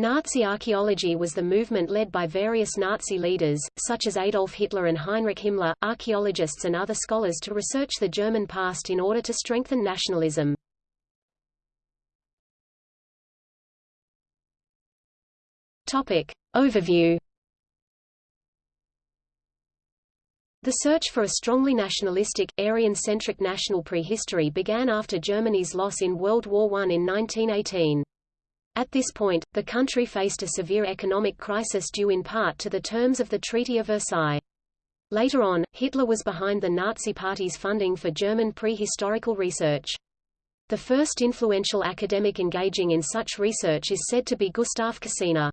Nazi archaeology was the movement led by various Nazi leaders, such as Adolf Hitler and Heinrich Himmler, archaeologists and other scholars to research the German past in order to strengthen nationalism. Topic. Overview The search for a strongly nationalistic, Aryan-centric national prehistory began after Germany's loss in World War I in 1918. At this point, the country faced a severe economic crisis due in part to the terms of the Treaty of Versailles. Later on, Hitler was behind the Nazi Party's funding for German prehistorical research. The first influential academic engaging in such research is said to be Gustav Kossinna.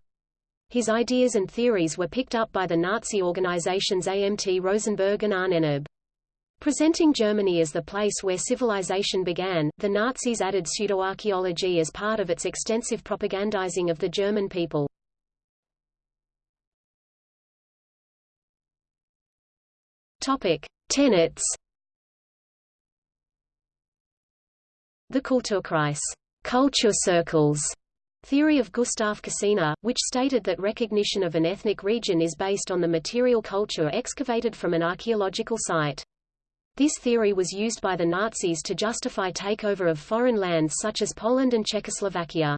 His ideas and theories were picked up by the Nazi organizations AMT Rosenberg and Ahnenerbe. Presenting Germany as the place where civilization began, the Nazis added pseudoarchaeology as part of its extensive propagandizing of the German people. Topic: Tenets. The Kulturkreis, culture circles, theory of Gustav Kossinna, which stated that recognition of an ethnic region is based on the material culture excavated from an archaeological site. This theory was used by the Nazis to justify takeover of foreign lands such as Poland and Czechoslovakia.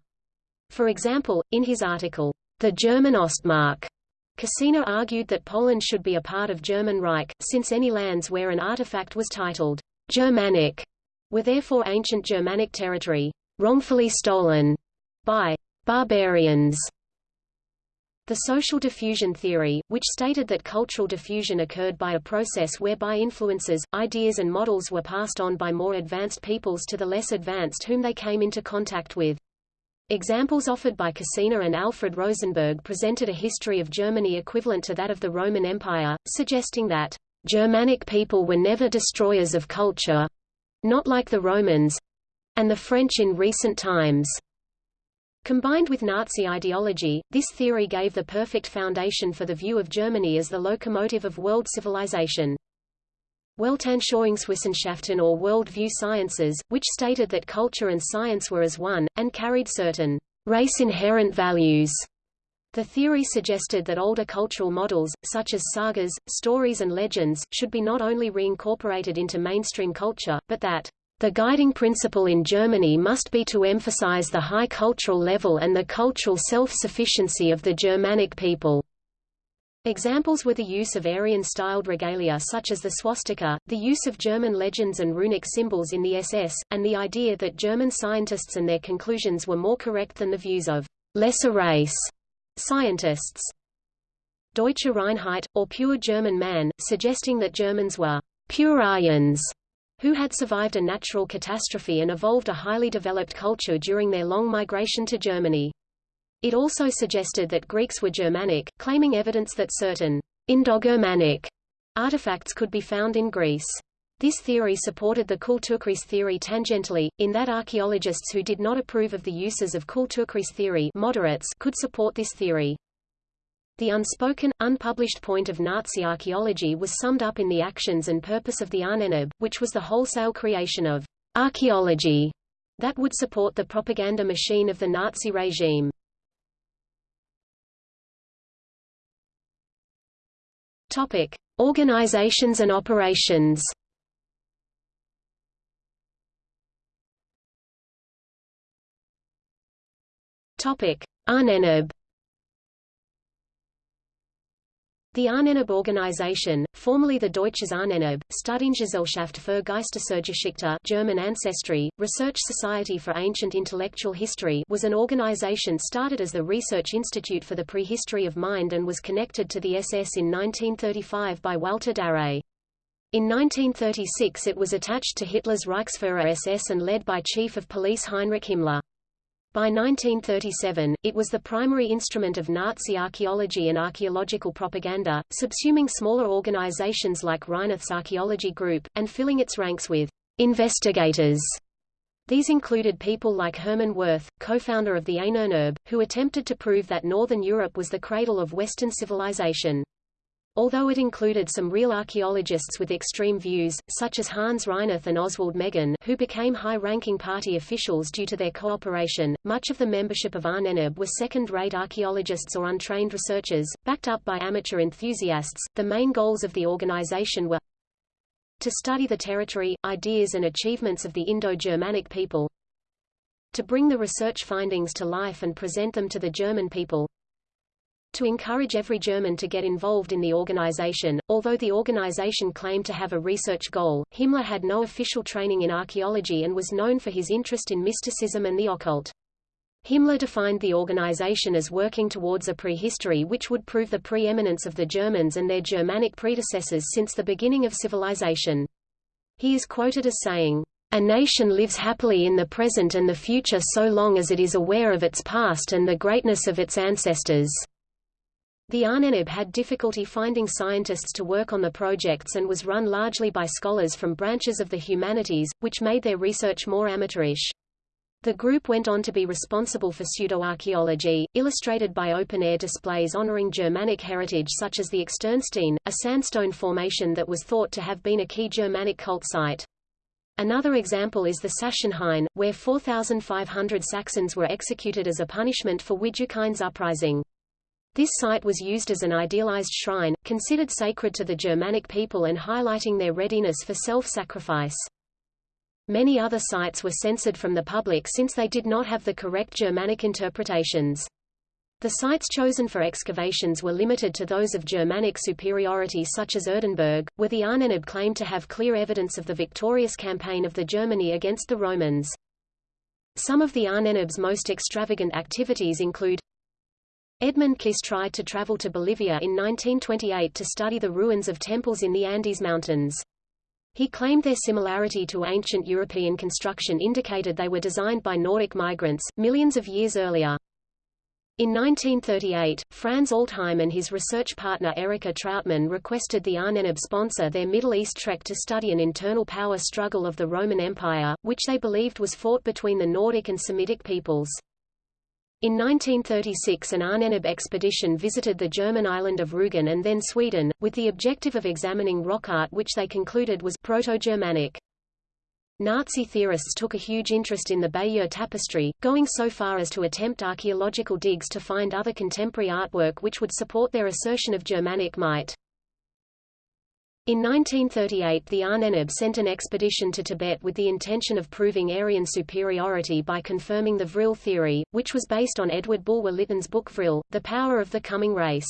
For example, in his article, The German Ostmark, Kossinna argued that Poland should be a part of German Reich, since any lands where an artifact was titled Germanic were therefore ancient Germanic territory, wrongfully stolen by barbarians. The social diffusion theory, which stated that cultural diffusion occurred by a process whereby influences, ideas and models were passed on by more advanced peoples to the less advanced whom they came into contact with. Examples offered by Kossinna and Alfred Rosenberg presented a history of Germany equivalent to that of the Roman Empire, suggesting that Germanic people were never destroyers of culture, not like the Romans, and the French in recent times. Combined with Nazi ideology, this theory gave the perfect foundation for the view of Germany as the locomotive of world civilization. Weltanschauungswissenschaften or world view sciences, which stated that culture and science were as one, and carried certain race-inherent values. The theory suggested that older cultural models, such as sagas, stories and legends, should be not only reincorporated into mainstream culture, but that the guiding principle in Germany must be to emphasize the high cultural level and the cultural self-sufficiency of the Germanic people. Examples were the use of Aryan-styled regalia such as the swastika, the use of German legends and runic symbols in the SS, and the idea that German scientists and their conclusions were more correct than the views of lesser race scientists. Deutsche Reinheit, or pure German man, suggesting that Germans were pure Aryans who had survived a natural catastrophe and evolved a highly developed culture during their long migration to Germany. It also suggested that Greeks were Germanic, claiming evidence that certain Indo-Germanic artifacts could be found in Greece. This theory supported the Kulturkreis theory tangentially, in that archaeologists who did not approve of the uses of Kulturkreis theory moderates could support this theory. The unspoken, unpublished point of Nazi archaeology was summed up in the actions and purpose of the Ahnenerbe, which was the wholesale creation of archaeology that would support the propaganda machine of the Nazi regime. Topic: Organizations and operations. Topic: Ahnenerbe The Ahnenerbe organization, formerly the Deutsches Ahnenerbe, Studiengesellschaft für Geistesurgeschichte German ancestry, Research Society for Ancient Intellectual History was an organization started as the Research Institute for the Prehistory of Mind and was connected to the SS in 1935 by Walter Darré. In 1936 it was attached to Hitler's Reichsführer SS and led by Chief of Police Heinrich Himmler. By 1937, it was the primary instrument of Nazi archaeology and archaeological propaganda, subsuming smaller organizations like Reinerth's Archaeology Group, and filling its ranks with investigators. These included people like Hermann Wirth, co-founder of the Ahnenerbe, who attempted to prove that Northern Europe was the cradle of Western civilization. Although it included some real archaeologists with extreme views, such as Hans Reinerth and Oswald Menghin who became high-ranking party officials due to their cooperation. Much of the membership of Ahnenerbe were second-rate archaeologists or untrained researchers, backed up by amateur enthusiasts. The main goals of the organization were to study the territory, ideas and achievements of the Indo-Germanic people, to bring the research findings to life and present them to the German people, to encourage every German to get involved in the organization. Although the organization claimed to have a research goal, Himmler had no official training in archaeology and was known for his interest in mysticism and the occult. Himmler defined the organization as working towards a prehistory which would prove the preeminence of the Germans and their Germanic predecessors since the beginning of civilization. He is quoted as saying, a nation lives happily in the present and the future so long as it is aware of its past and the greatness of its ancestors. The Ahnenerbe had difficulty finding scientists to work on the projects and was run largely by scholars from branches of the humanities, which made their research more amateurish. The group went on to be responsible for pseudoarchaeology, illustrated by open-air displays honoring Germanic heritage such as the Externstein, a sandstone formation that was thought to have been a key Germanic cult site. Another example is the Sachsenhain, where 4,500 Saxons were executed as a punishment for Widukind's uprising. This site was used as an idealized shrine, considered sacred to the Germanic people and highlighting their readiness for self-sacrifice. Many other sites were censored from the public since they did not have the correct Germanic interpretations. The sites chosen for excavations were limited to those of Germanic superiority such as Erdenberg, where the Ahnenerbe claimed to have clear evidence of the victorious campaign of the Germany against the Romans. Some of the Ahnenerbe's most extravagant activities include Edmund Kiss tried to travel to Bolivia in 1928 to study the ruins of temples in the Andes Mountains. He claimed their similarity to ancient European construction indicated they were designed by Nordic migrants, millions of years earlier. In 1938, Franz Altheim and his research partner Erika Trautmann requested the Ahnenerbe sponsor their Middle East trek to study an internal power struggle of the Roman Empire, which they believed was fought between the Nordic and Semitic peoples. In 1936 an Ahnenerbe expedition visited the German island of Rügen and then Sweden, with the objective of examining rock art which they concluded was Proto-Germanic. Nazi theorists took a huge interest in the Bayeux tapestry, going so far as to attempt archaeological digs to find other contemporary artwork which would support their assertion of Germanic might. In 1938 the Ahnenerbe sent an expedition to Tibet with the intention of proving Aryan superiority by confirming the Vril theory, which was based on Edward Bulwer-Lytton's book Vril, The Power of the Coming Race.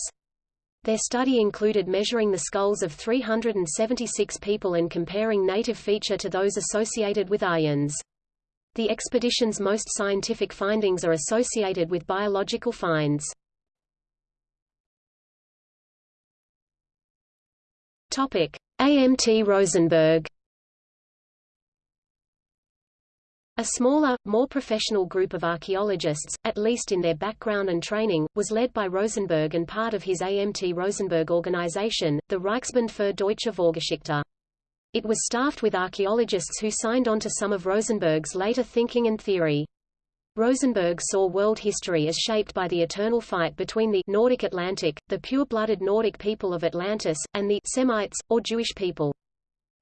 Their study included measuring the skulls of 376 people and comparing native feature to those associated with Aryans. The expedition's most scientific findings are associated with biological finds. Topic: AMT Rosenberg. A smaller, more professional group of archaeologists, at least in their background and training, was led by Rosenberg and part of his AMT Rosenberg organization, the Reichsbund für Deutsche Vorgeschichte. It was staffed with archaeologists who signed on to some of Rosenberg's later thinking and theory. Rosenberg saw world history as shaped by the eternal fight between the Nordic Atlantic, the pure-blooded Nordic people of Atlantis, and the Semites, or Jewish people.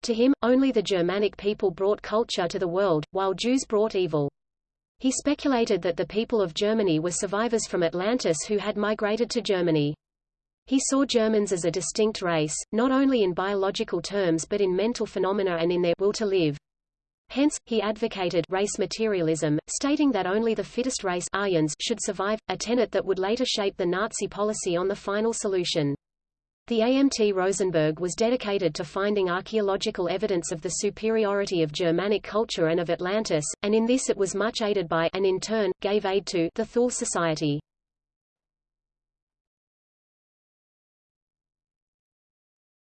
To him, only the Germanic people brought culture to the world, while Jews brought evil. He speculated that the people of Germany were survivors from Atlantis who had migrated to Germany. He saw Germans as a distinct race, not only in biological terms but in mental phenomena and in their will to live. Hence, he advocated race materialism, stating that only the fittest race Aryans should survive, a tenet that would later shape the Nazi policy on the final solution. The AMT Rosenberg was dedicated to finding archaeological evidence of the superiority of Germanic culture and of Atlantis, and in this it was much aided by and in turn, gave aid to the Thule Society.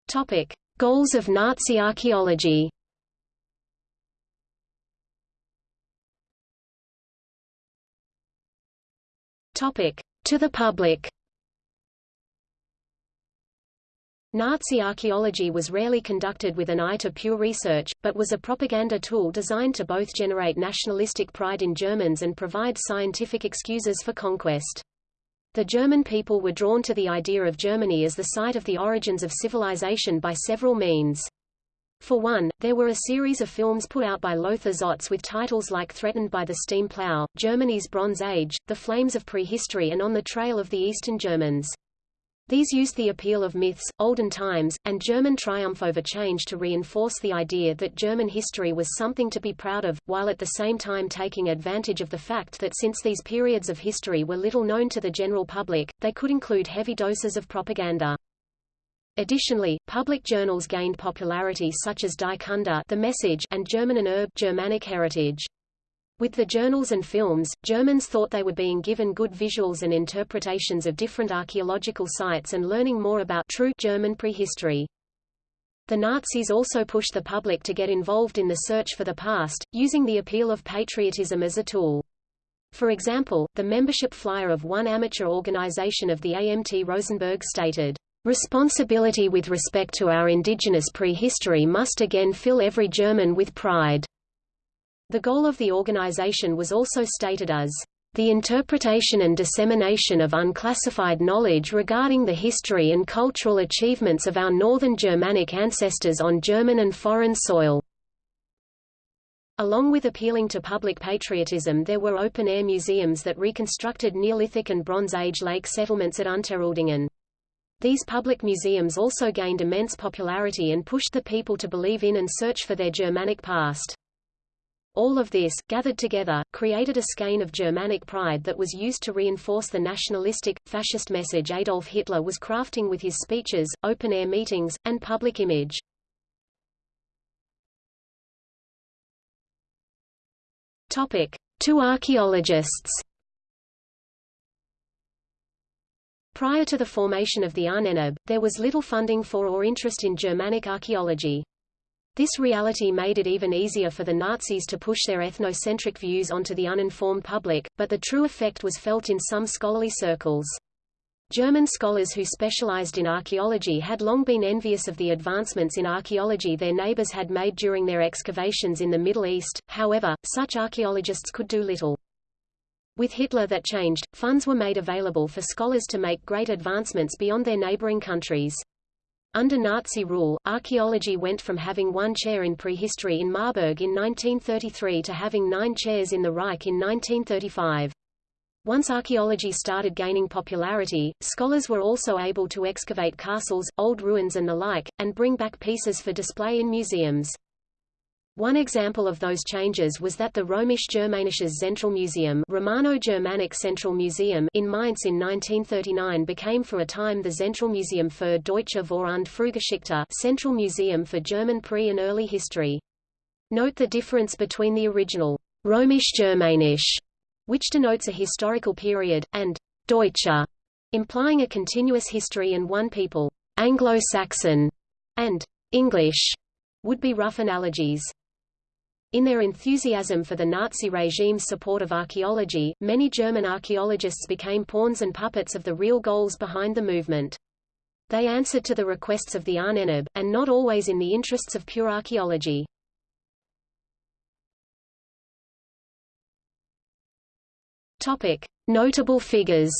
Topic. Goals of Nazi archaeology Topic: To the public. Nazi archaeology was rarely conducted with an eye to pure research, but was a propaganda tool designed to both generate nationalistic pride in Germans and provide scientific excuses for conquest. The German people were drawn to the idea of Germany as the site of the origins of civilization by several means. For one, there were a series of films put out by Lothar Zotz with titles like Threatened by the Steam Plow, Germany's Bronze Age, The Flames of Prehistory and On the Trail of the Eastern Germans. These used the appeal of myths, olden times, and German triumph over change to reinforce the idea that German history was something to be proud of, while at the same time taking advantage of the fact that since these periods of history were little known to the general public, they could include heavy doses of propaganda. Additionally, public journals gained popularity such as Die Kunde the Message and Germanen Erbe Germanic Heritage. With the journals and films, Germans thought they were being given good visuals and interpretations of different archaeological sites and learning more about true German prehistory. The Nazis also pushed the public to get involved in the search for the past, using the appeal of patriotism as a tool. For example, the membership flyer of one amateur organization of the AMT Rosenberg stated, Responsibility with respect to our indigenous prehistory must again fill every German with pride. The goal of the organization was also stated as the interpretation and dissemination of unclassified knowledge regarding the history and cultural achievements of our northern Germanic ancestors on German and foreign soil. Along with appealing to public patriotism there were open-air museums that reconstructed Neolithic and Bronze Age lake settlements at Unteruhldingen. These public museums also gained immense popularity and pushed the people to believe in and search for their Germanic past. All of this, gathered together, created a skein of Germanic pride that was used to reinforce the nationalistic, fascist message Adolf Hitler was crafting with his speeches, open-air meetings, and public image. Topic. Two archaeologists Prior to the formation of the Ahnenerbe, there was little funding for or interest in Germanic archaeology. This reality made it even easier for the Nazis to push their ethnocentric views onto the uninformed public, but the true effect was felt in some scholarly circles. German scholars who specialized in archaeology had long been envious of the advancements in archaeology their neighbors had made during their excavations in the Middle East, however, such archaeologists could do little. With Hitler that changed, funds were made available for scholars to make great advancements beyond their neighboring countries. Under Nazi rule, archaeology went from having one chair in prehistory in Marburg in 1933 to having nine chairs in the Reich in 1935. Once archaeology started gaining popularity, scholars were also able to excavate castles, old ruins and the like, and bring back pieces for display in museums. One example of those changes was that the Römisch-Germanisches Zentralmuseum Romano-Germanic Central Museum in Mainz in 1939 became for a time the Zentralmuseum für Deutsche Vor- und Frühgeschichte Central Museum for German pre- and early history. Note the difference between the original Römisch-Germanisch, which denotes a historical period, and Deutsche, implying a continuous history and one people, Anglo-Saxon, and English, would be rough analogies. In their enthusiasm for the Nazi regime's support of archaeology, many German archaeologists became pawns and puppets of the real goals behind the movement. They answered to the requests of the Ahnenerbe, and not always in the interests of pure archaeology. Topic. Notable figures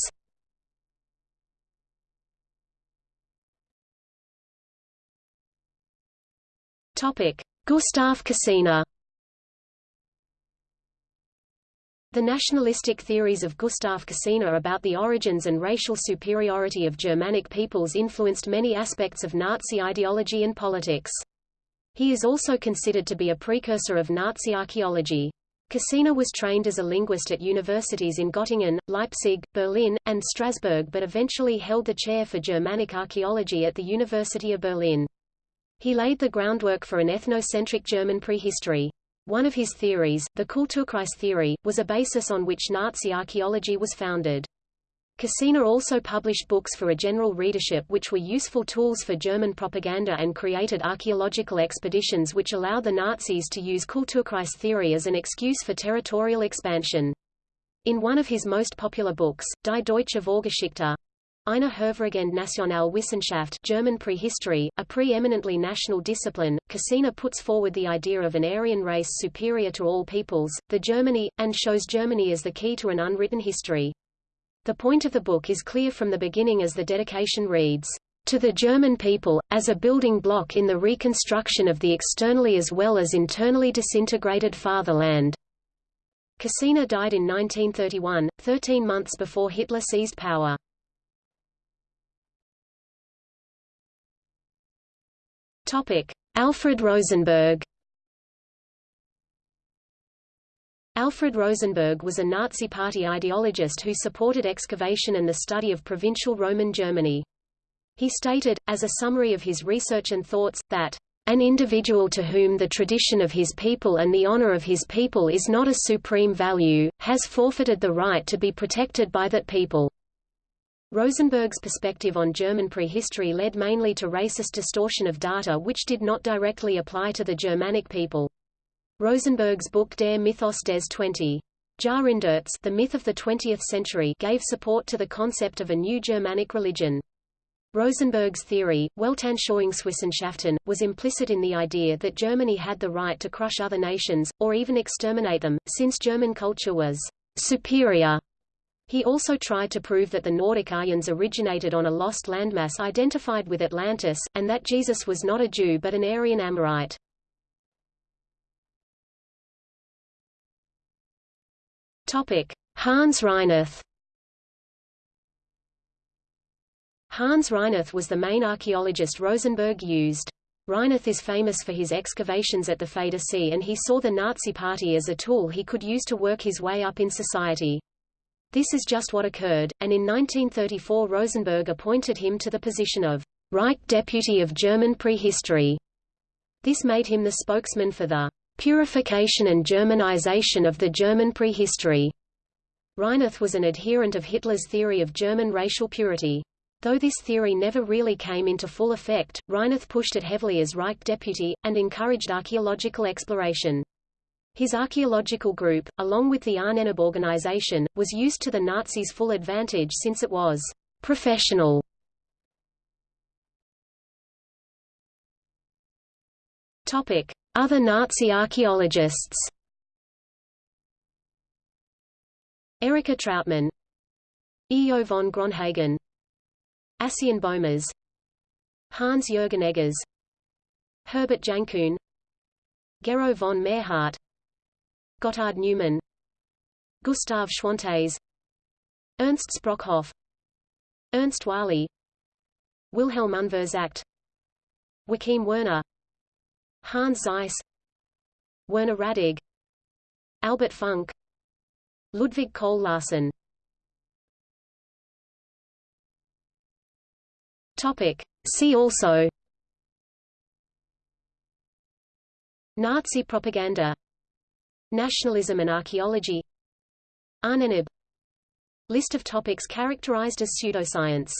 Topic. Gustav Kossinna The nationalistic theories of Gustav Kossinna about the origins and racial superiority of Germanic peoples influenced many aspects of Nazi ideology and politics. He is also considered to be a precursor of Nazi archaeology. Kossinna was trained as a linguist at universities in Göttingen, Leipzig, Berlin, and Strasbourg but eventually held the chair for Germanic archaeology at the University of Berlin. He laid the groundwork for an ethnocentric German prehistory. One of his theories, the Kulturkreis theory, was a basis on which Nazi archaeology was founded. Kossinna also published books for a general readership which were useful tools for German propaganda and created archaeological expeditions which allowed the Nazis to use Kulturkreis theory as an excuse for territorial expansion. In one of his most popular books, Die Deutsche Vorgeschichte, Eine hervorragende Nationalwissenschaft German prehistory, a pre-eminently national discipline, Kossinna puts forward the idea of an Aryan race superior to all peoples, the Germany, and shows Germany as the key to an unwritten history. The point of the book is clear from the beginning as the dedication reads, "...to the German people, as a building block in the reconstruction of the externally as well as internally disintegrated fatherland." Kossinna died in 1931, 13 months before Hitler seized power. Alfred Rosenberg Alfred Rosenberg was a Nazi Party ideologist who supported excavation and the study of provincial Roman Germany. He stated, as a summary of his research and thoughts, that an individual to whom the tradition of his people and the honor of his people is not a supreme value, has forfeited the right to be protected by that people. Rosenberg's perspective on German prehistory led mainly to racist distortion of data which did not directly apply to the Germanic people. Rosenberg's book Der Mythos des 20. Jahrhunderts The Myth of the 20th Century gave support to the concept of a new Germanic religion. Rosenberg's theory, Weltanschauungswissenschaften, was implicit in the idea that Germany had the right to crush other nations, or even exterminate them, since German culture was superior. He also tried to prove that the Nordic Aryans originated on a lost landmass identified with Atlantis, and that Jesus was not a Jew but an Aryan Amorite. Hans Reinerth. Hans Reinerth was the main archaeologist Rosenberg used. Reinerth is famous for his excavations at the Federsee and he saw the Nazi Party as a tool he could use to work his way up in society. This is just what occurred, and in 1934 Rosenberg appointed him to the position of Reich Deputy of German Prehistory. This made him the spokesman for the purification and Germanization of the German prehistory. Reinerth was an adherent of Hitler's theory of German racial purity. Though this theory never really came into full effect, Reinerth pushed it heavily as Reich deputy, and encouraged archaeological exploration. His archaeological group, along with the Ahnenerbe organization, was used to the Nazis' full advantage since it was professional. Topic: other Nazi archaeologists Erika Trautmann, Eo von Gronhagen Assien Bohmers Hans-Jürgen Eggers Herbert Jankuhn Gero von Merhart Gotthard Neumann Gustav Schwantes Ernst Sprockhoff Ernst Wahle Wilhelm Unverzagt Joachim Werner Hans Zeiss Werner Radig Albert Funk Ludwig Kohl Larsen. Topic. See also. Nazi propaganda Nationalism and archaeology. Ahnenerbe List of topics characterized as pseudoscience